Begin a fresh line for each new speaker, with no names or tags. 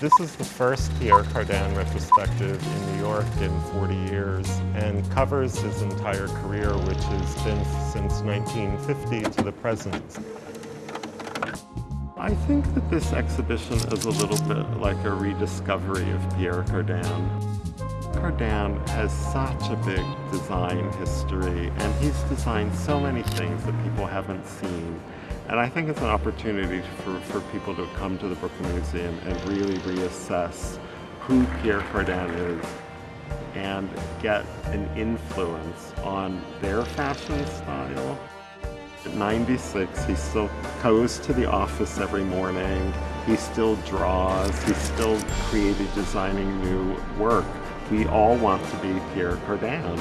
This is the first Pierre Cardin retrospective in New York in 40 years and covers his entire career, which has been since 1950 to the present. I think that this exhibition is a little bit like a rediscovery of Pierre Cardin. Cardin has such a big design history and he's designed so many things that people haven't seen. And I think it's an opportunity for, for people to come to the Brooklyn Museum and really reassess who Pierre Cardin is and get an influence on their fashion style. At 96, he still goes to the office every morning. He still draws. He's still creating, designing new work. We all want to be Pierre Cardin.